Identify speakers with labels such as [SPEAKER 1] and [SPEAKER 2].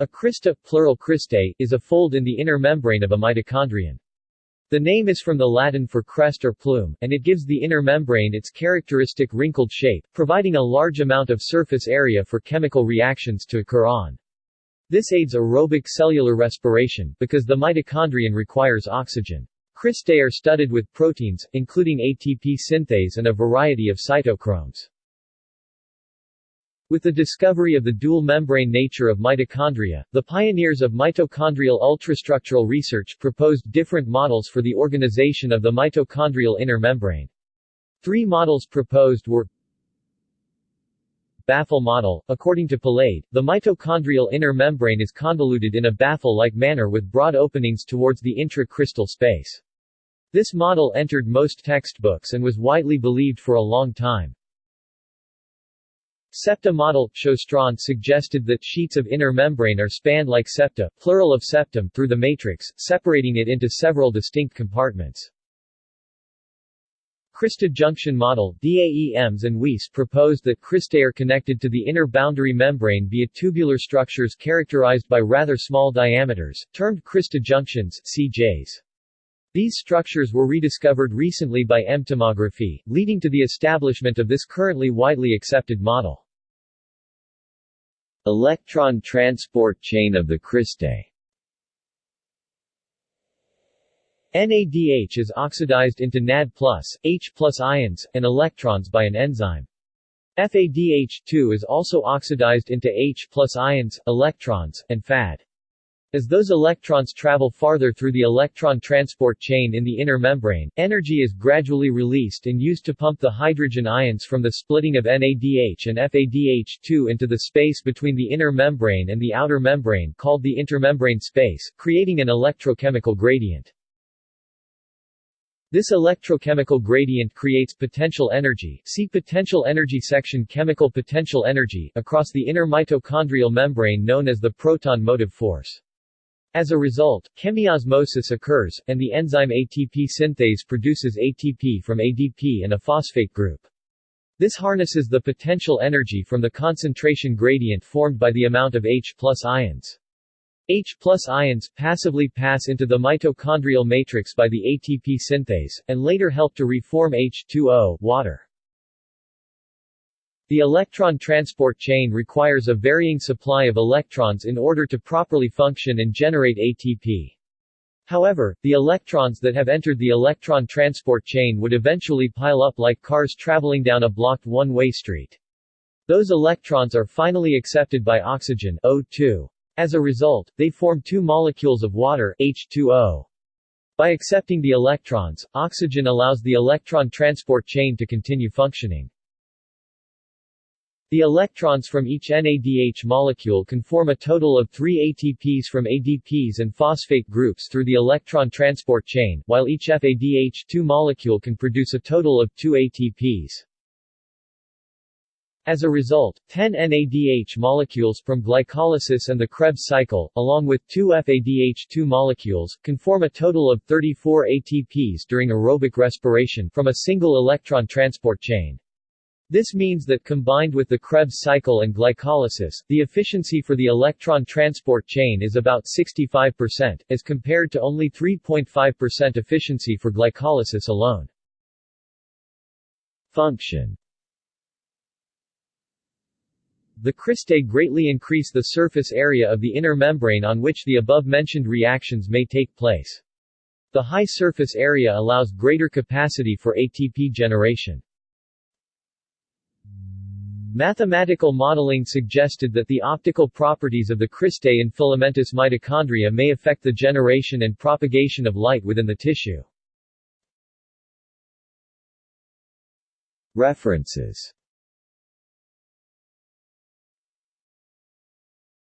[SPEAKER 1] A crista, plural cristae, is a fold in the inner membrane of a mitochondrion. The name is from the Latin for crest or plume, and it gives the inner membrane its characteristic wrinkled shape, providing a large amount of surface area for chemical reactions to occur on. This aids aerobic cellular respiration, because the mitochondrion requires oxygen. Cristae are studded with proteins, including ATP synthase and a variety of cytochromes. With the discovery of the dual-membrane nature of mitochondria, the pioneers of mitochondrial ultrastructural research proposed different models for the organization of the mitochondrial inner membrane. Three models proposed were Baffle model. According to Palade, the mitochondrial inner membrane is convoluted in a baffle-like manner with broad openings towards the intra-cristal space. This model entered most textbooks and was widely believed for a long time. Septa model Sjöstrand suggested that sheets of inner membrane are spanned like septa, plural of septum, through the matrix, separating it into several distinct compartments. Crista junction model DAEMS and Wisse proposed that cristae are connected to the inner boundary membrane via tubular structures characterized by rather small diameters, termed crista junctions CJs. These structures were rediscovered recently by EM-tomography, leading to the establishment of this currently widely accepted model. Electron transport chain of the cristae NADH is oxidized into NAD+, H ions, and electrons by an enzyme. FADH2 is also oxidized into H ions, electrons, and FAD. As those electrons travel farther through the electron transport chain in the inner membrane, energy is gradually released and used to pump the hydrogen ions from the splitting of NADH and FADH2 into the space between the inner membrane and the outer membrane called the intermembrane space, creating an electrochemical gradient. This electrochemical gradient creates potential energy see potential energy section chemical potential energy across the inner mitochondrial membrane known as the proton motive force. As a result, chemiosmosis occurs, and the enzyme ATP synthase produces ATP from ADP and a phosphate group. This harnesses the potential energy from the concentration gradient formed by the amount of H plus ions. H plus ions passively pass into the mitochondrial matrix by the ATP synthase, and later help to reform H2O water. The electron transport chain requires a varying supply of electrons in order to properly function and generate ATP. However, the electrons that have entered the electron transport chain would eventually pile up like cars traveling down a blocked one-way street. Those electrons are finally accepted by oxygen O2. As a result, they form two molecules of water H2O. By accepting the electrons, oxygen allows the electron transport chain to continue functioning. The electrons from each NADH molecule can form a total of three ATPs from ADPs and phosphate groups through the electron transport chain, while each FADH2 molecule can produce a total of two ATPs. As a result, 10 NADH molecules from glycolysis and the Krebs cycle, along with two FADH2 molecules, can form a total of 34 ATPs during aerobic respiration from a single electron transport chain. This means that combined with the Krebs cycle and glycolysis, the efficiency for the electron transport chain is about 65%, as compared to only 3.5% efficiency for glycolysis alone. Function The cristae greatly increase the surface area of the inner membrane on which the above-mentioned reactions may take place. The high surface area allows greater capacity for ATP generation. Mathematical modeling suggested that the optical properties of the cristae in filamentous mitochondria may affect the generation and propagation of light within the tissue. References